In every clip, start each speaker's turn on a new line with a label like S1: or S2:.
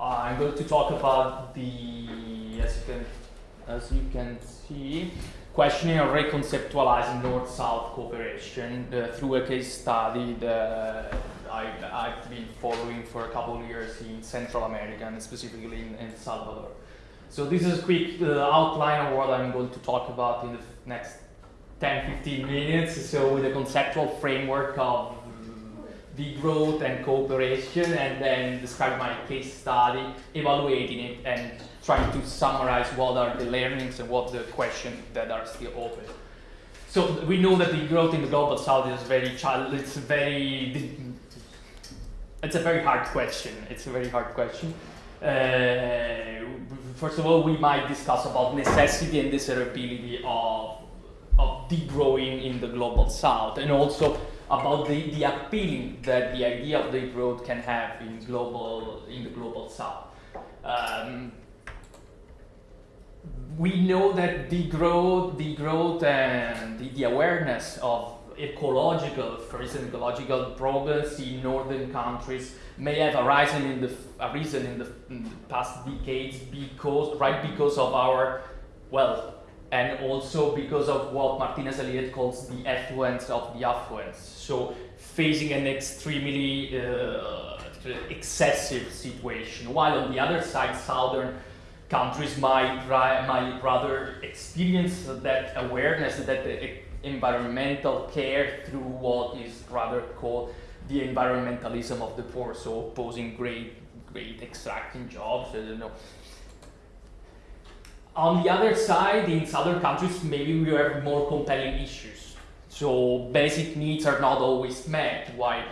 S1: I'm going to talk about the, as you can, as you can see, questioning or reconceptualizing North-South cooperation uh, through a case study that I, have been following for a couple of years in Central America and specifically in, in Salvador. So this is a quick uh, outline of what I'm going to talk about in the next 10-15 minutes. So with a conceptual framework of degrowth and cooperation and then describe my case study, evaluating it and trying to summarize what are the learnings and what the questions that are still open. So we know that degrowth in the global south is very child it's very it's a very hard question. It's a very hard question. Uh, first of all, we might discuss about necessity and desirability of of degrowing in the global south and also about the, the appealing that the idea of degrowth can have in global in the global south. Um, we know that the growth, the growth and the, the awareness of ecological, for instance, ecological problems in northern countries may have arisen in the arisen in the, in the past decades because right because of our well and also because of what Martinez Alier calls the affluence of the affluence. So facing an extremely uh, excessive situation, while on the other side, southern countries might, might rather experience that awareness, that environmental care through what is rather called the environmentalism of the poor, so opposing great, great extracting jobs, I don't know, on the other side, in southern countries, maybe we have more compelling issues. So basic needs are not always met, while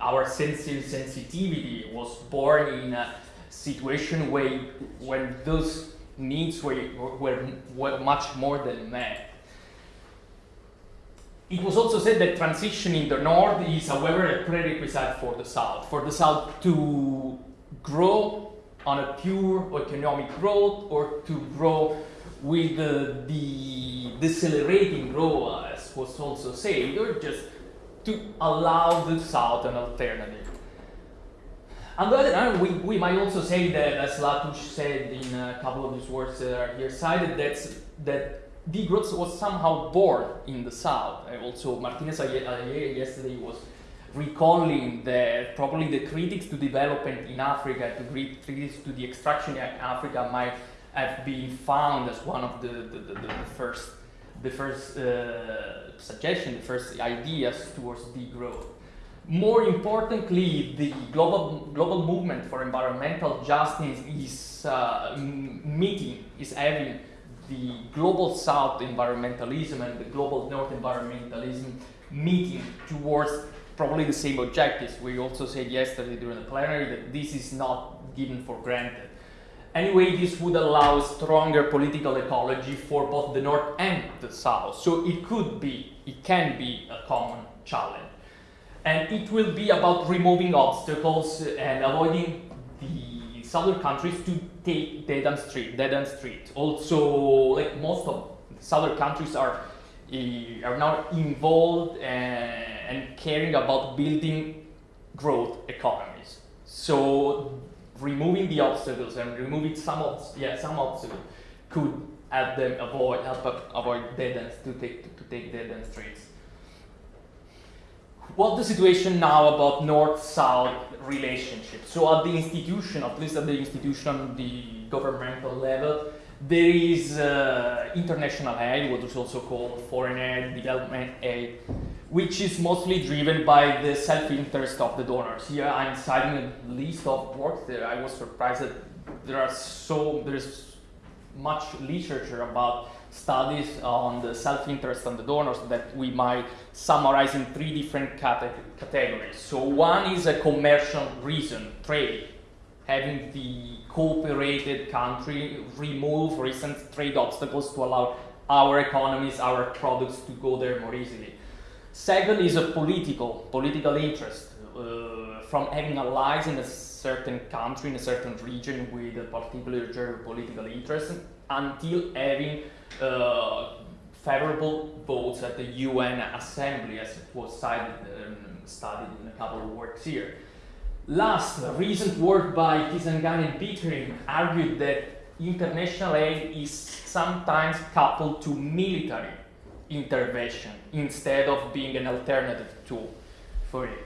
S1: our sensitivity was born in a situation where when those needs were, were, were much more than met. It was also said that transition in the north is, however, a prerequisite for the south. For the south to grow on a pure economic growth or to grow with the, the decelerating growth, as was also said, or just to allow the South an alternative. On the other hand, we, we might also say that, as Latouche said in a couple of his works that are here cited, that's, that degrowth was somehow born in the South. Also, Martinez uh, uh, yesterday was recalling that probably the critics to development in Africa, to critics to the extraction in Africa might have been found as one of the, the, the, the first, the first uh, suggestion, the first ideas towards degrowth. More importantly, the global, global movement for environmental justice is uh, meeting, is having the global south environmentalism and the global north environmentalism meeting towards probably the same objectives. We also said yesterday during the plenary that this is not given for granted. Anyway, this would allow stronger political ecology for both the north and the south. So it could be, it can be a common challenge. And it will be about removing obstacles and avoiding the southern countries to take dead end street, dead end street. Also, like most of southern countries are are now involved and and caring about building growth economies. So removing the obstacles and removing some of yeah some obstacles could help them avoid help avoid dead ends to take to, to take dead end streets. What's the situation now about north-south relationship? So at the institution, at least at the institution, the governmental level, there is uh, international aid, what is also called foreign aid, development aid, which is mostly driven by the self-interest of the donors. Here I'm citing a list of works that I was surprised that there are so there's much literature about studies on the self-interest of the donors that we might summarize in three different cate categories. So one is a commercial reason, trade, having the cooperated country remove recent trade obstacles to allow our economies, our products to go there more easily. Second is a political, political interest uh, from having allies in a certain country, in a certain region with a particular geopolitical interest until having uh, favorable votes at the UN Assembly as it was cited, um, studied in a couple of works here. Last, recent work by Kisangani and Pickering argued that international aid is sometimes coupled to military intervention instead of being an alternative tool for it.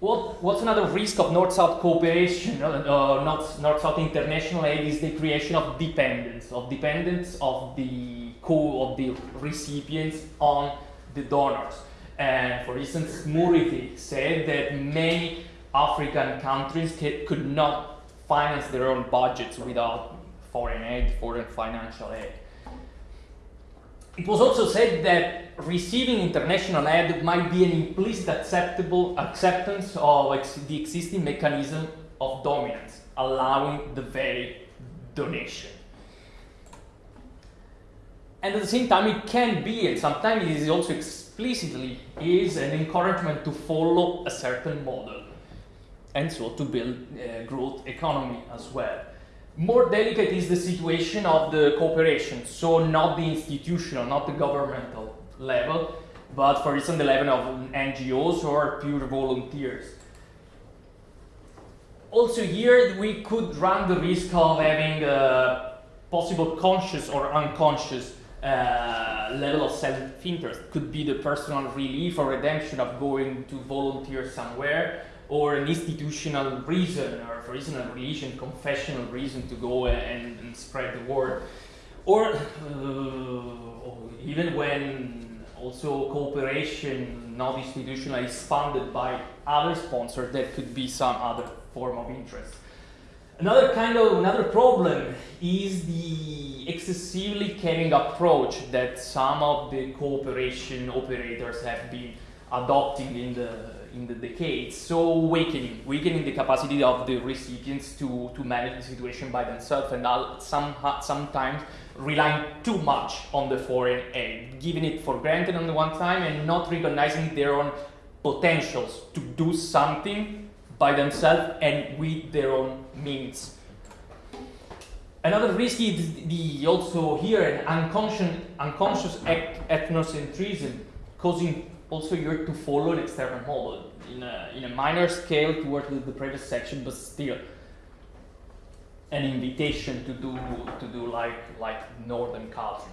S1: What, what's another risk of North-South cooperation, uh, uh North-South international aid, is the creation of dependence, of dependence of the co of the recipients on the donors. And for instance, Murithi said that many African countries could not finance their own budgets without foreign aid, foreign financial aid. It was also said that receiving international aid might be an implicit acceptable acceptance of ex the existing mechanism of dominance, allowing the very donation. And at the same time, it can be, and sometimes it is also explicitly, is an encouragement to follow a certain model, and so to build a growth economy as well. More delicate is the situation of the cooperation, so not the institutional, not the governmental level, but for instance the level of NGOs or pure volunteers. Also here we could run the risk of having a possible conscious or unconscious uh, level of self-interest. Could be the personal relief or redemption of going to volunteer somewhere, or an institutional reason, or for instance, a religion, confessional reason to go and, and spread the word. Or uh, even when also cooperation, not institutional, is funded by other sponsors, that could be some other form of interest. Another kind of another problem is the excessively caring approach that some of the cooperation operators have been adopting in the in the decades. So weakening, weakening the capacity of the recipients to, to manage the situation by themselves and some, sometimes relying too much on the foreign aid, giving it for granted on the one time and not recognizing their own potentials to do something by themselves and with their own means. Another risk is the, also here an unconscious, unconscious ethnocentrism causing also you're to follow an external model in a, in a minor scale towards the, previous section, but still an invitation to do to do like like northern culture.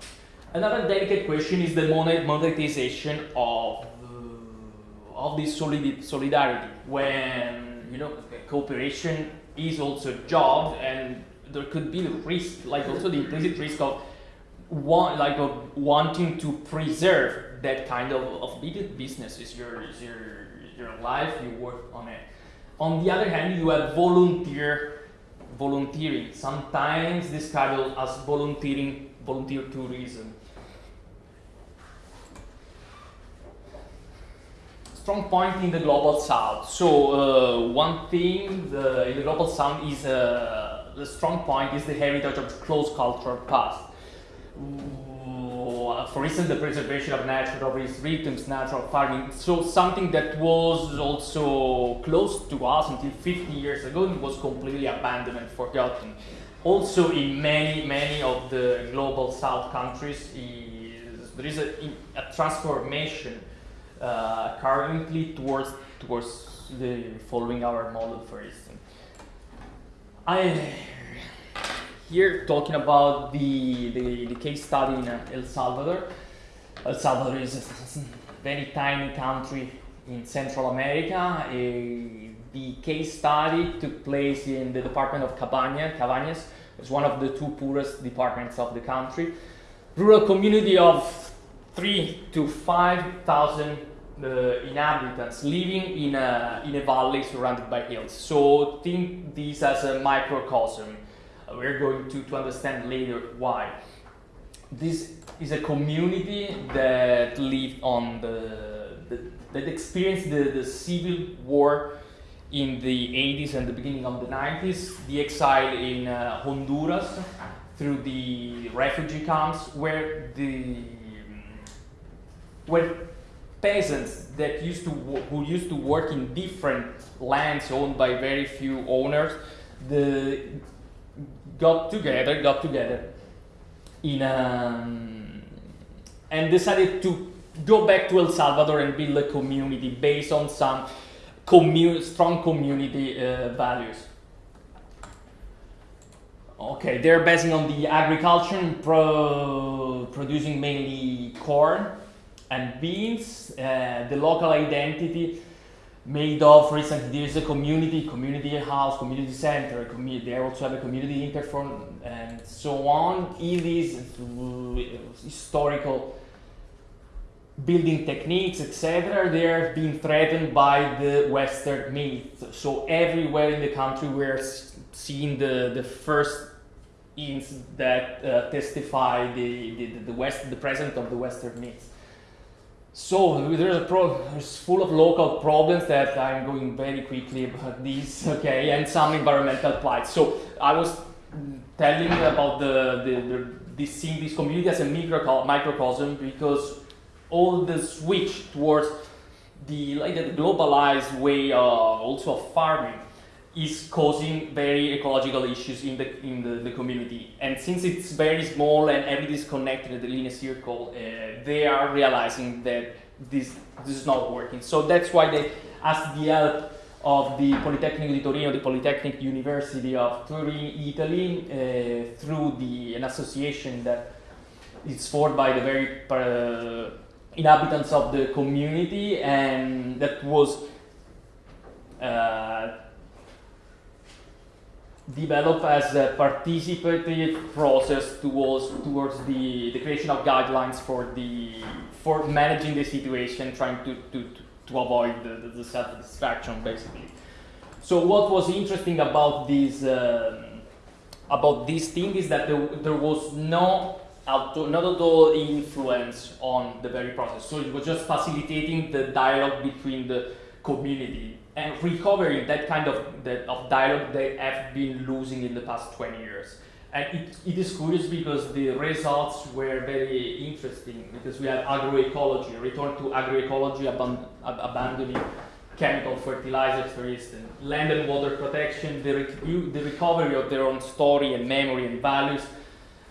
S1: Another delicate question is the monetization of uh, of this solid, solidarity when you know cooperation is also a job and there could be the risk like also the implicit risk of want, like of wanting to preserve that kind of, of business is your, is your, your life, you work on it. On the other hand, you have volunteer volunteering, sometimes described as volunteering, volunteer tourism. Strong point in the global south. So uh, one thing the, in the global south is uh, the strong point is the heritage of close cultural past for instance, the preservation of natural rhythms, natural farming. So something that was also close to us until 50 years ago and was completely abandoned and forgotten. Also in many, many of the global south countries, is, there is a, a transformation uh, currently towards, towards the following our model, for instance. I here talking about the, the, the, case study in El Salvador. El Salvador is a very tiny country in Central America. A, the case study took place in the department of Cabaña, Cabañas. It's one of the two poorest departments of the country. Rural community of three to 5,000 uh, inhabitants living in a, in a valley surrounded by hills. So think this as a microcosm we're going to, to understand later why. This is a community that lived on the, the that experienced the, the civil war in the 80s and the beginning of the 90s, the exile in uh, Honduras through the refugee camps where the where peasants that used to who used to work in different lands owned by very few owners the got together, got together in um, and decided to go back to El Salvador and build a community based on some commu strong community uh, values. Okay, they're basing on the agriculture, pro producing mainly corn and beans. Uh, the local identity made of, for instance, there's a community, community house, community center, community, they also have a community interphone and so on. It is historical building techniques, etc., they're being threatened by the Western myth. So everywhere in the country we're seeing the, the first hints that uh, testify the, the, the, West, the presence of the Western myth. So there's a pro there's full of local problems that I'm going very quickly about these, okay, and some environmental plight. So I was telling about the, the, the this seeing this community as a micro microcosm because all the switch towards the like the globalized way of also of farming is causing very ecological issues in the in the, the community. And since it's very small and everything is connected in a circle, uh, they are realizing that this this is not working. So that's why they asked the help of the Politecnico di Torino, the Polytechnic University of Turin, Italy, uh, through the an association that is formed by the very uh, inhabitants of the community, and that was developed as a participative process towards towards the, the creation of guidelines for the for managing the situation, trying to to, to avoid the, the, the self-destruction basically. So what was interesting about this um, about this thing is that there, there was no auto, not at all influence on the very process. So it was just facilitating the dialogue between the community and recovering that kind of, that, of dialogue they have been losing in the past 20 years. And it, it is curious because the results were very interesting because we have agroecology, return to agroecology, aban abandoning chemical fertilizers, for instance, land and water protection, the, the recovery of their own story and memory and values,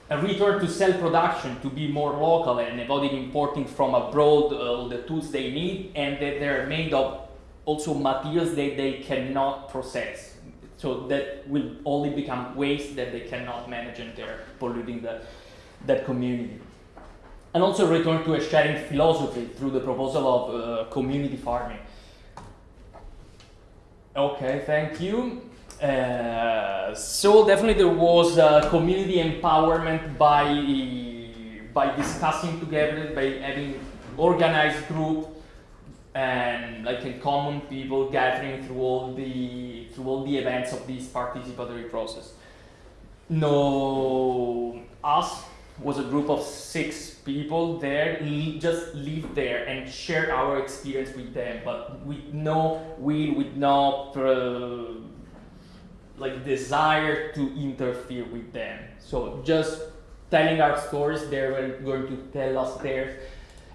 S1: a return to self-production to be more local and avoiding importing from abroad uh, the tools they need and that they're made of also materials that they cannot process. So that will only become waste that they cannot manage and they're polluting the, that community. And also return to a sharing philosophy through the proposal of uh, community farming. Okay, thank you. Uh, so definitely there was uh, community empowerment by by discussing together, by having organized group and like a common people gathering through all the through all the events of this participatory process. No, us was a group of six people there, just live there and share our experience with them, but with no will, with no uh, like desire to interfere with them. So just telling our stories, they were going to tell us theirs,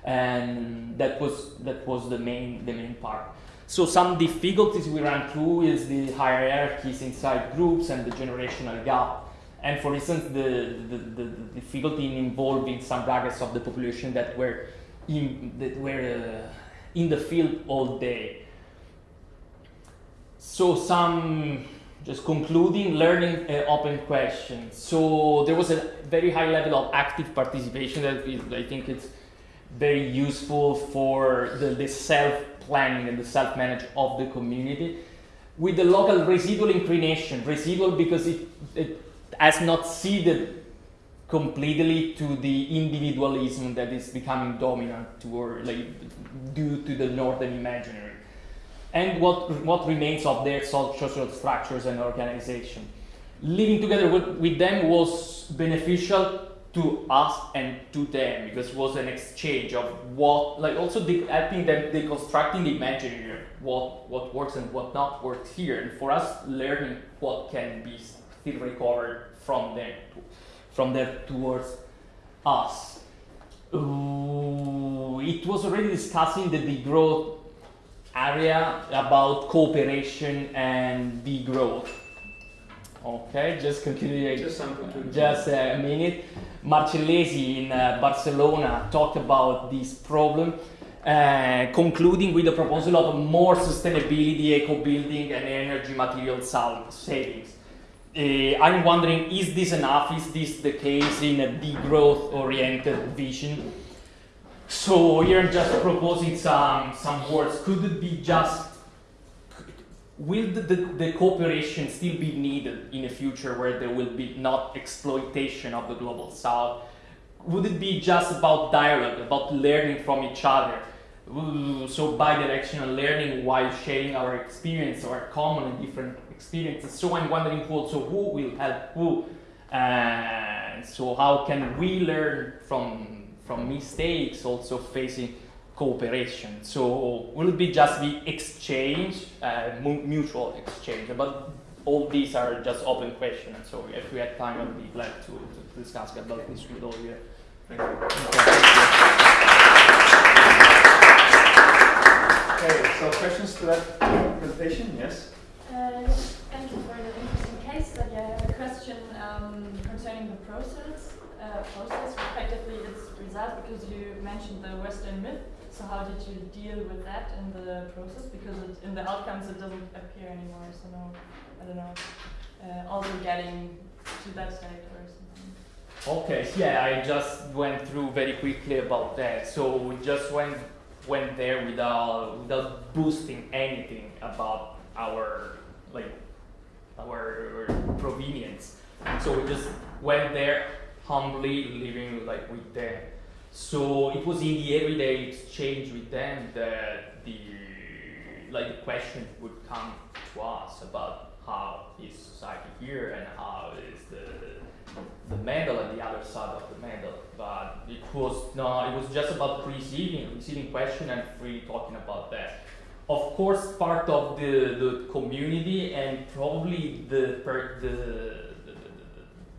S1: and that was that was the main the main part. So some difficulties we ran through is the hierarchies inside groups and the generational gap. And for instance, the, the, the, the difficulty in involving some brackets of the population that were in, that were uh, in the field all day. So some just concluding learning uh, open questions. So there was a very high level of active participation that is, I think it's very useful for the, the self-planning and the self-manage of the community. With the local residual inclination, residual because it, it has not ceded completely to the individualism that is becoming dominant or like due to the northern imaginary and what, what remains of their social structures and organization. Living together with, with them was beneficial to us and to them because it was an exchange of what, like also the, helping them deconstructing the imaginary, what, what works and what not works here, and for us learning what can be still recovered from them, to, from them towards us. Uh, it was already discussing the degrowth area about cooperation and degrowth. Okay, just continue.
S2: Just,
S1: just a minute. Marcellesi in uh, Barcelona talked about this problem uh, concluding with the proposal of more sustainability, eco-building, and energy material savings. Uh, I'm wondering, is this enough? Is this the case in a degrowth-oriented vision? So here I'm just proposing some, some words. Could it be just, will the, the, the, cooperation still be needed in a future where there will be not exploitation of the global south? Would it be just about dialogue, about learning from each other? So bi-directional learning while sharing our experience, our common and different experiences. So I'm wondering also who will help who. And so how can we learn from from mistakes, also facing cooperation. So will it be just the exchange, uh, mutual exchange? But all these are just open questions. So if we have time, I would be glad to, to discuss about this with all you. Thank you.
S2: Okay, so questions to that presentation? Yes?
S3: Uh, thank you for the interesting case study. I have a question um, concerning the process, uh, process, respectively its result, because you mentioned the Western myth. So how did you deal with that in the process? Because it, in the outcomes it doesn't appear anymore. So no, I don't know. Uh, also getting to that state or something.
S1: Okay, yeah, I just went through very quickly about that. So we just went went there without without boosting anything about our like our provenience. So we just went there humbly living like with them. So it was in the everyday exchange with them that the like the question would come to us about how is society here and how is the the medal and the other side of the medal. But it was no, it was just about receiving, receiving question and free talking about that. Of course, part of the, the community and probably the, per, the, the,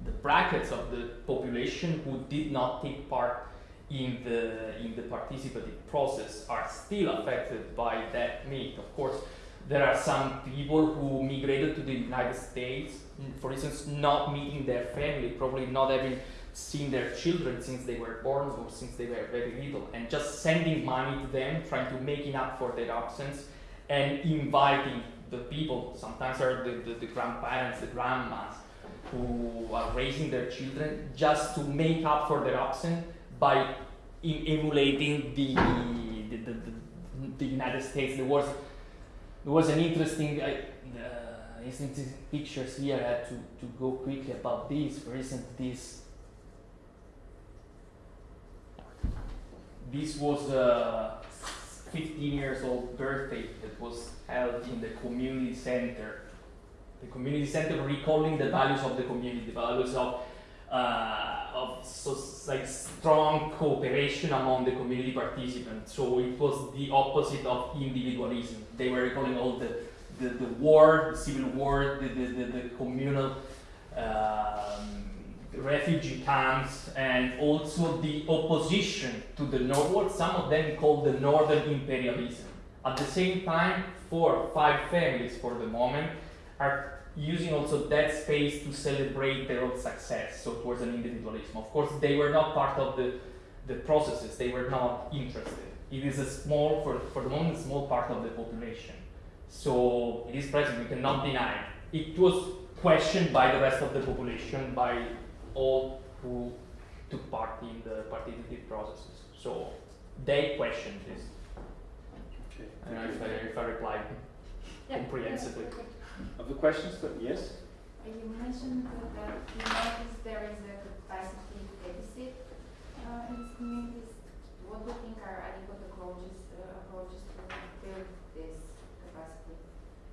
S1: the brackets of the population who did not take part in the in the participative process are still affected by that myth. Of course, there are some people who migrated to the United States, mm, for instance, not meeting their family, probably not having seen their children since they were born or since they were very little, and just sending money to them, trying to make it up for their absence, and inviting the people, sometimes are the, the, the grandparents, the grandmas, who are raising their children, just to make up for their absence by emulating the, the, the, the, United States. There was, there was an interesting, uh, interesting pictures here. I had to, to go quickly about this. For instance, this this was a 15 years old birthday that was held in the community center. The community center recalling the values of the community, the values of uh, of so, like strong cooperation among the community participants. So it was the opposite of individualism. They were recalling all the, the, the war, the civil war, the, the, the, the communal um, refugee camps, and also the opposition to the North, what some of them called the Northern imperialism. At the same time, four, five families for the moment are using also that space to celebrate their own success, so towards an individualism. Of course, they were not part of the, the processes, they were not interested. It is a small, for, for the moment, small part of the population. So it is present, we cannot deny. It It was questioned by the rest of the population, by all who took part in the participative processes. So they questioned this. Okay. I don't know if I, if I replied yeah, comprehensively. Yeah,
S2: other questions? Yes?
S4: You mentioned that you notice there is a capacity deficit uh, in communities. What do you think are adequate approaches, uh, approaches to build this capacity?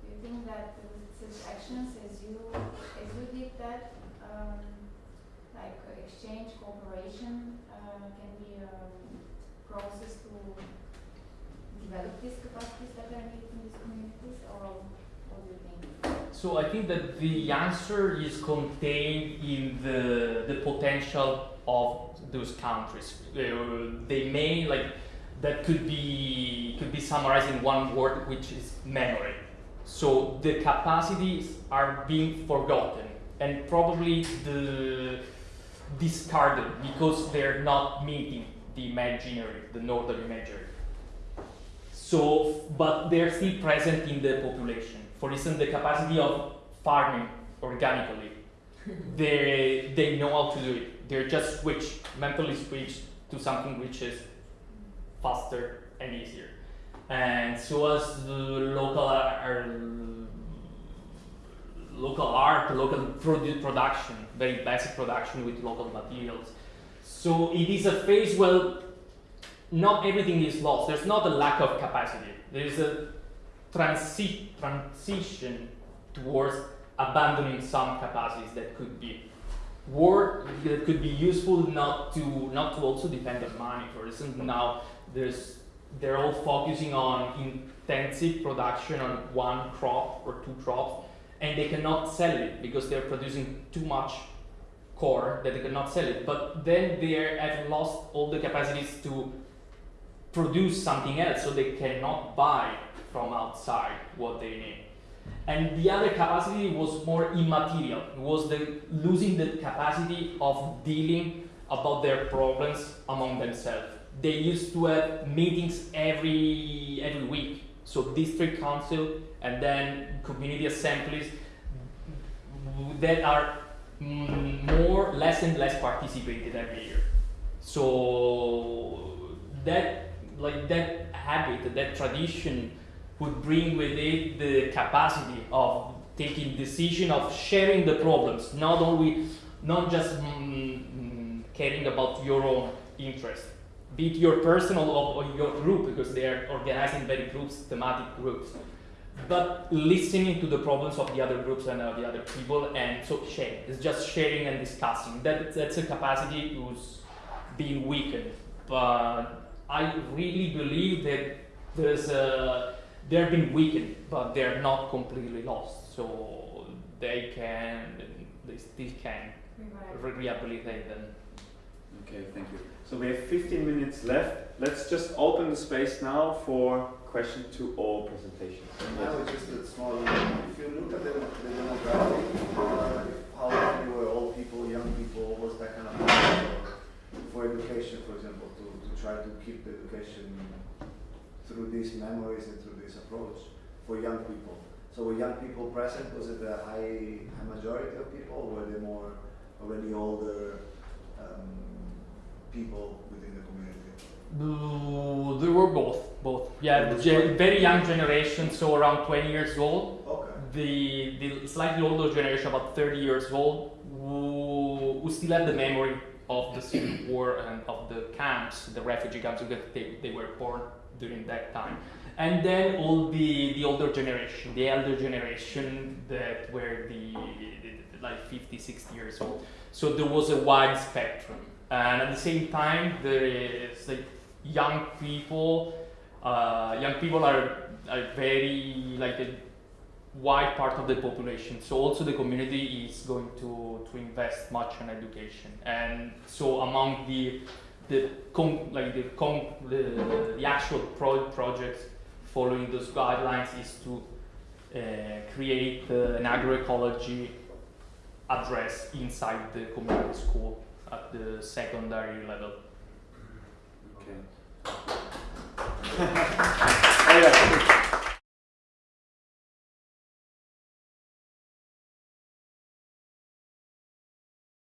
S4: Do you think that such actions as you as you did that, um, like exchange, cooperation, uh, can be a process to develop these capacities that are needed in these communities, or
S1: so I think that the answer is contained in the, the potential of those countries. They may like that could be could be summarized in one word, which is memory. So the capacities are being forgotten and probably the discarded because they're not meeting the imaginary, the northern imaginary. So, but they're still present in the population. For instance, the capacity of farming organically, they they know how to do it. They're just switched, mentally switched to something which is faster and easier. And so as the local uh, local art, local produ- production, very basic production with local materials. So it is a phase where not everything is lost. There's not a lack of capacity. There is a transi- transition towards abandoning some capacities that could be that could be useful not to not to also depend on money. For instance, now there's they're all focusing on intensive production on one crop or two crops, and they cannot sell it because they're producing too much core that they cannot sell it. But then they have lost all the capacities to produce something else, so they cannot buy from outside what they need. And the other capacity was more immaterial. It was the losing the capacity of dealing about their problems among themselves. They used to have meetings every every week. So district council and then community assemblies that are mm, more less and less participated every year. So that like that habit, that tradition would bring with it the capacity of taking decision of sharing the problems, not only not just mm, mm, caring about your own interest, be it your personal or, or your group, because they are organizing very groups, thematic groups, but listening to the problems of the other groups and uh, the other people, and so sharing. It's just sharing and discussing. That, that's a capacity who's being weakened. But I really believe that there's a they're been weakened, but they're not completely lost. So they can, they still can re- rehabilitate them.
S2: Okay, thank you. So we have 15 minutes left. Let's just open the space now for question to all presentations.
S5: I was just a small, if you look at the, the demographic, uh, how many were old people, young people, was that kind of for, for education, for example, to, to try to keep the education through these memories and through this approach for young people. So were young people present? Was it a high, high majority of people, or were they more already older um, people within the community?
S1: Uh, There were both, both. Yeah, very young generation, so around 20 years old.
S5: Okay.
S1: The, the slightly older generation, about 30 years old, who, who still had the memory of the Civil War and of the camps, the refugee camps, because they, they were born during that time. And then all the, the older generation, the elder generation that were the, the, like 50, 60 years old. So there was a wide spectrum. And at the same time, there is like young people. Uh, young people are, are very like a wide part of the population. So also the community is going to, to invest much in education. And so among the the com- like the, com- the, the actual pro- projects following those guidelines is to uh, create uh, an agroecology address inside the community school at the secondary level.
S2: Okay.